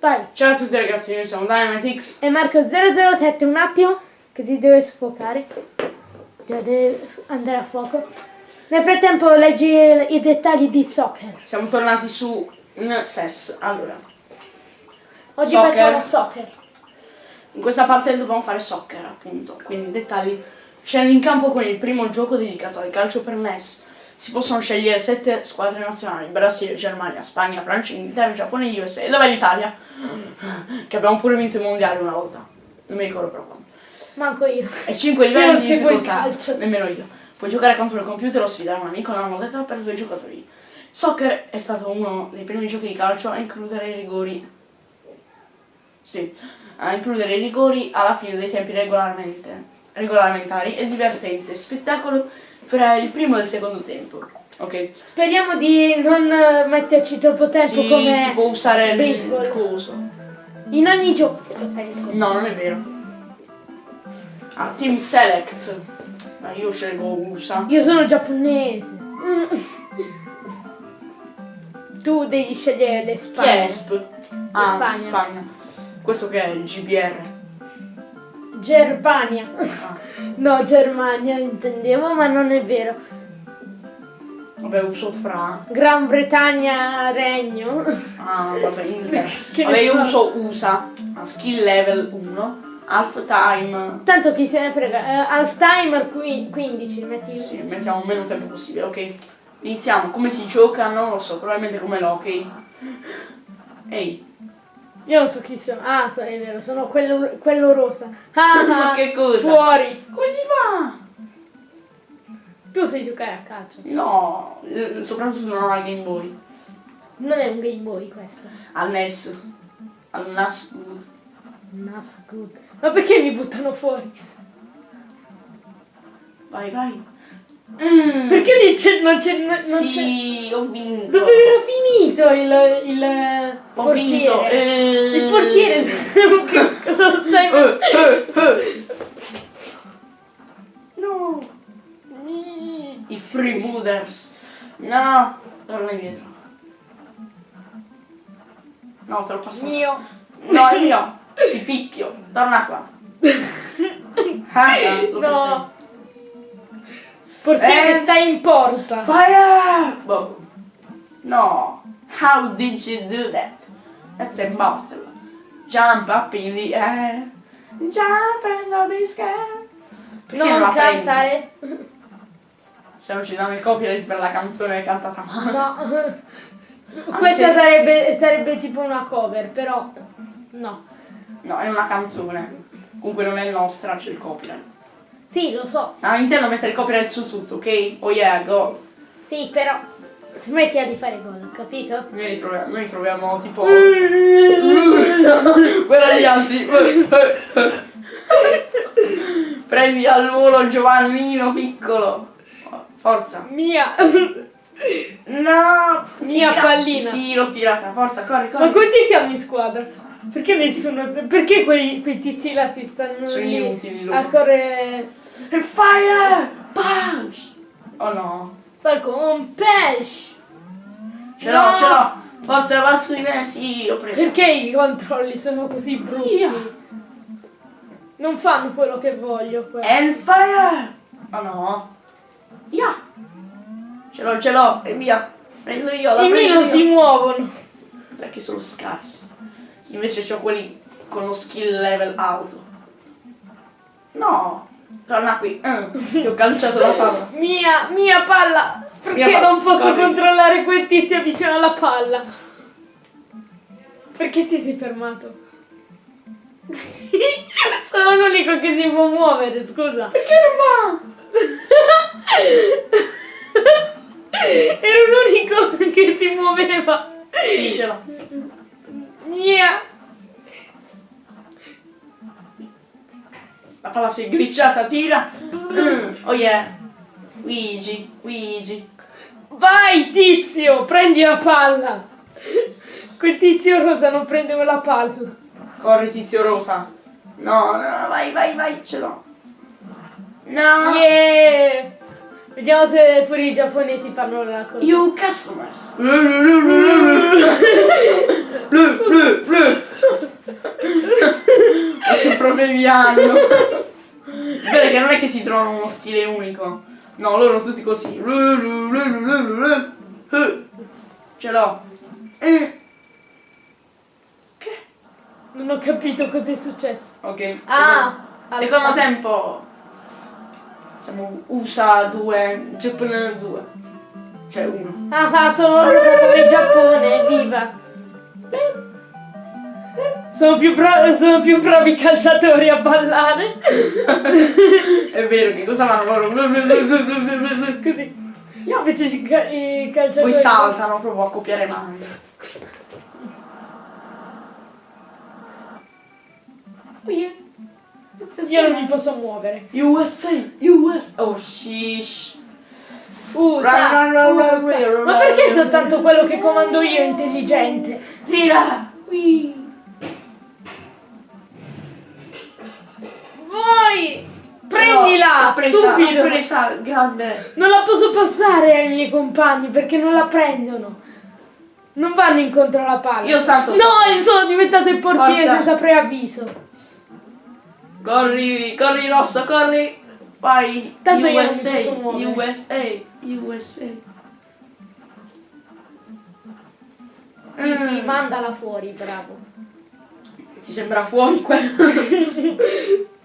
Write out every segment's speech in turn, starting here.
Vai. Ciao a tutti ragazzi, noi siamo Dynamitix. E Marco 007, un attimo, che si deve sfocare. Deve andare a fuoco. Nel frattempo leggi i dettagli di soccer. Siamo tornati su un SES. Allora, Oggi Soccer. facciamo soccer. in questa parte dobbiamo fare soccer, appunto. Quindi dettagli. Scendi in campo con il primo gioco dedicato al calcio per NES. Si possono scegliere sette squadre nazionali: Brasile, Germania, Spagna, Francia, Inghilterra, Giappone e USA. E dov'è l'Italia? Che abbiamo pure vinto i mondiali una volta. Non mi ricordo quando. Manco io. E 5 Io livelli non di il difficoltà. calcio. Nemmeno io. Puoi giocare contro il computer o sfidare un amico nella modalità per due giocatori. Soccer è stato uno dei primi giochi di calcio a includere i rigori. Sì, a includere i rigori alla fine dei tempi regolarmente, regolamentari e divertente spettacolo fra il primo e il secondo tempo. Ok? Speriamo di non eh, metterci troppo tempo Si, come si può usare il baseball. coso. in ogni gioco. si può usare il coso. No, non è vero. Ah, Team Select. Ma io scelgo USA. Io sono giapponese. Tu devi scegliere le Chi è spagne. ESP? Ah, Spagna. Spagna. Questo che è il GBR. Germania. Ah. No, Germania intendevo, ma non è vero. Vabbè, uso fra. Gran Bretagna, Regno. Ah, vabbè, Inghilterra. Che vabbè, io so. uso USA. A skill level 1. Half time. Tanto chi se ne frega. Eh, half timer qui- 15, metti Sì, mettiamo meno tempo possibile, ok? Iniziamo. Come si gioca? Non lo so, probabilmente come l'hockey. Ehi, Io non so chi sono. Ah, so- è vero, sono quello, quello rosa. Ah, Ma ah, che cosa? Fuori. come si fa? Tu sai giocare a calcio. No, eh, soprattutto non al Game Boy. Non è un Game Boy questo. Al NES. Al NAS. Nas good. Ma perché mi buttano fuori? Vai, vai. Mm. Perché lì c'è, non c'è. Non c'è... Sì, ho vinto. Dove era finito il, il Ho portiere? vinto. eh. Il portiere. cosa stai Eh, eh, eh. No. I freebooters. No. Torna indietro. No, te l'ho passato. Mio. No, è mio. Ti picchio. Torna qua. Ah, lo No. Portiere Eh. stai in porta. Fire! Boh. No. How did you do that? That's impossible. Jump up in the air. Jump and don't be scared. Perché non, Non cantare. Ci danno il copyright per la canzone cantata male. No. Questa se- sarebbe, sarebbe tipo una cover, però no. No, è una canzone. Comunque non è nostra, c'è il copyright. Sì, lo so. Ah, Nintendo mette il copyright su tutto, ok? Oh yeah, go. Sì, però smettila di fare gol, capito? Noi ritroviamo, noi troviamo tipo... Guarda gli altri. Prendi al volo Giovannino piccolo. Forza. Mia. No! Mia tira. pallina. Sì, l'ho tirata. Forza, corri, corri. Ma quanti siamo in squadra? Perché nessuno. Perché quei, quei tizi là si stanno Sono lì inutili a correre. E fire! Punch! Oh no. Falcon pesce! Ce l'ho, No! ce l'ho. Forza, va sui me. Sì, l'ho preso. Perché i controlli sono così brutti? Via. Non fanno quello che voglio. quello. And fire! Oh no. Via! Ce l'ho, ce l'ho. E via. Prendo io, la I miei prendo non si muovono. Perché sono scarsi. Invece ho quelli con lo skill level alto. No! Torna qui. Mm, Ti ho calciato la palla. Mia, mia palla! Perché Mia palla, non posso corri. controllare quel tizio vicino alla palla? Perché ti sei fermato? Sono l'unico che si può muovere, scusa. Perché non Ero l'unico che si muoveva. va? L'ho. Mia. La palla si è glitchata, tira. Mm, oh yeah. Luigi, Luigi. Vai tizio, prendi la palla. Quel tizio rosa non prende la palla. Corri tizio rosa. No, no, vai, vai, vai, ce l'ho. No. Yeah. Vediamo se pure i giapponesi fanno la cosa. You customers. Blu, blu. problemi hanno? Che non è che si trovano uno stile unico. No, loro tutti così. Ce l'ho. Eh. Che? Non ho capito cosa è successo. Ok. Ah! Secondo, secondo tempo. Siamo USA 2, Giappone 2. Cioè uno. Ah, ah, sono russa come il Giappone, viva! Sono più, bravi, sono più bravi calciatori a ballare. È vero, che cosa fanno loro? Così. Io invece i ca- i calciatori... Poi saltano proprio a copiare mani. Oh yeah. Io non mi posso muovere. USA, US, oh sheesh. Usa, usa. Ma perché soltanto quello che comando io è intelligente? Tira! Whee. Vai! Prendila, L'ho presa, stupido! presa, grande. Non la posso passare ai miei compagni perché non la prendono. Non vanno incontro alla palla. Io santo No, sono diventato il portiere Forza. senza preavviso. Corri, corri rosso, corri. Vai. Tanto io USA, muovere. USA, USA. Sì, Mm. sì, mandala fuori, bravo. Ti sembra fuori quello?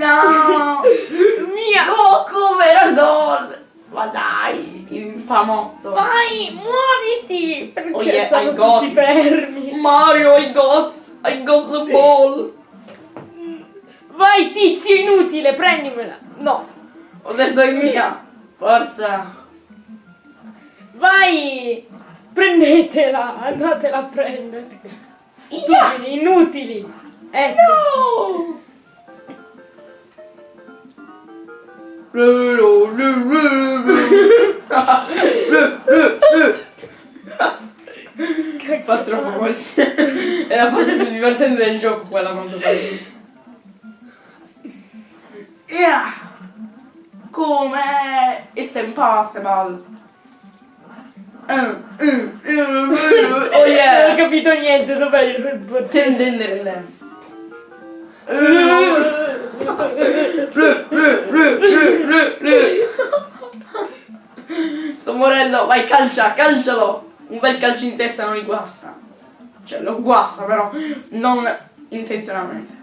no! Mia! No, come era gol? Ma dai, infamotto. Vai, muoviti! Perché Oh yeah, sono I got tutti fermi. Mario, I got, I got the ball. Vai, tizio inutile, prendimela. No. Ho detto è mia. Forza. Vai! Prendetela, andatela a prendere. Stupidi, inutili. Ecco. No! Fa troppo male. È la parte più divertente del gioco quella quando fai. Yeah! Come? It's impossible. Oh Non ho yeah! capito niente, dov'è il? Tendendere. Sto morendo, vai calcia, calcialo! Un bel calcio in testa non li guasta. Cioè lo guasta però, non intenzionalmente.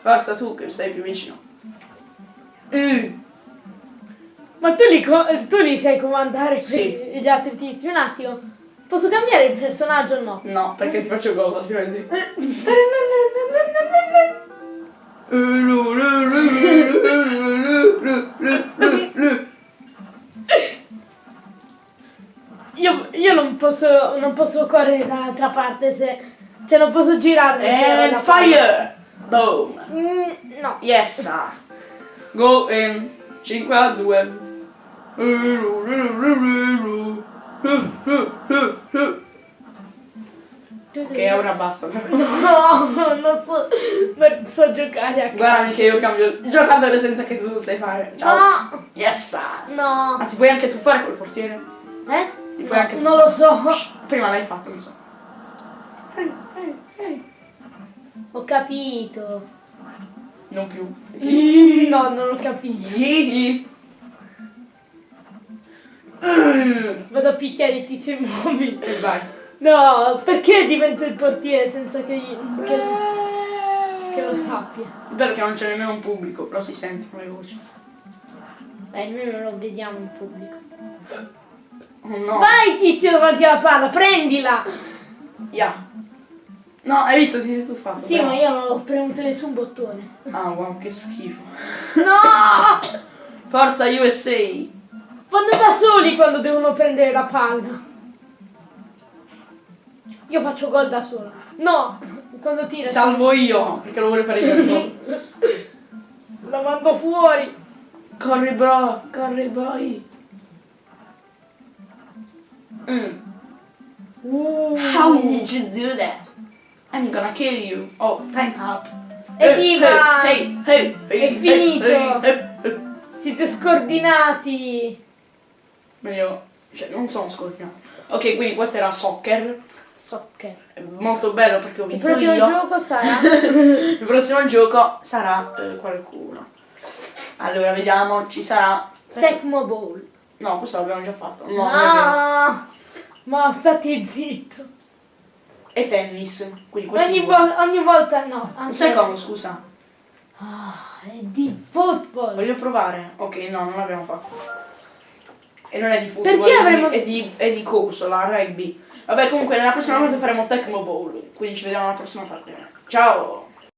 Forza tu che sei più vicino. Mm. Ma tu li, tu li sai comandare Sì. gli altri tizi? Un attimo. Posso cambiare il personaggio o no? No, perché ti faccio gol altrimenti. posso non posso correre dall'altra parte se. Cioè non posso girarmi. And fire! Boom! Mm, no. Yes! sir. Go in 5 a 2. Ok, ora basta. No, non so. Non so giocare a calcio. Guardami che io cambio il giocatore senza che tu lo sai fare. Ciao. No! Yes! No! Ma ti puoi anche tu fare col portiere? Eh? Ti No, puoi anche non lo so. Prima l'hai fatto, non so. Ho capito. Non più. No, non ho capito. Vado a picchiare il tizio immobile. E vai. No, perché divento il portiere senza che, gli- che, che lo sappia? Il bello che non c'è nemmeno un pubblico, però si sentono le voci. Beh, noi non lo vediamo in pubblico. No. Vai tizio davanti alla palla, prendila! Yeah. No, hai visto, ti sei tuffato. Sì, bravo. ma io non ho premuto nessun bottone. Ah, wow, che schifo. No! Forza USA. Vanno da soli quando devono prendere la palla. Io faccio gol da solo. No! Quando tira. Ti salvo io, perché lo voglio fare io. La mando fuori. corri bro, corri boy. Mm. Uh. How did you do that? I'm gonna kill you. Oh, time up. Evviva! Hey, hey, hey, È finito! Siete scordinati. Meglio Cioè, non sono scorpioni. Ok, quindi questo era soccer. Soccer. È molto bello perché ho Il vinto prossimo io. gioco sarà Il prossimo gioco sarà eh, qualcuno. Allora, vediamo, ci sarà... Tecmo Bowl. No, questo l'abbiamo già fatto. No. No, ma stati zitto. E tennis. Quindi questo Ogni, vo- ogni volta no. Anche... secondo, scusa. Ah, è di football. Voglio provare. Ok, no, non l'abbiamo fatto. E non è di football, Perché è, avremmo- di, è, di, è di corso, la rugby. Vabbè, comunque nella prossima volta faremo Tecmo Bowl. Quindi ci vediamo alla prossima parte. Ciao!